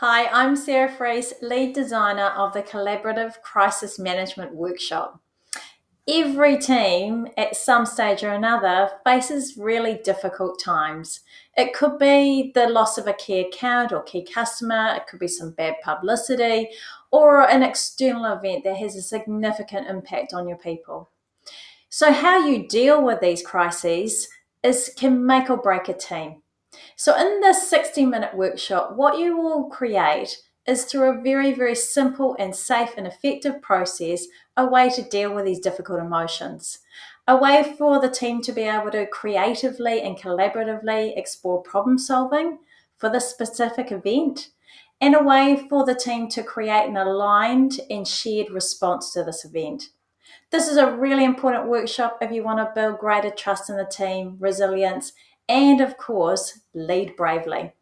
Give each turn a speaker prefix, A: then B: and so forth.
A: Hi, I'm Sarah Freese, lead designer of the Collaborative Crisis Management Workshop. Every team at some stage or another faces really difficult times. It could be the loss of a key account or key customer, it could be some bad publicity, or an external event that has a significant impact on your people. So, how you deal with these crises is can make or break a team. So, in this 60 minute workshop, what you will create is through a very, very simple and safe and effective process, a way to deal with these difficult emotions. A way for the team to be able to creatively and collaboratively explore problem solving for this specific event, and a way for the team to create an aligned and shared response to this event. This is a really important workshop if you want to build greater trust in the team, resilience, and of course, lead bravely.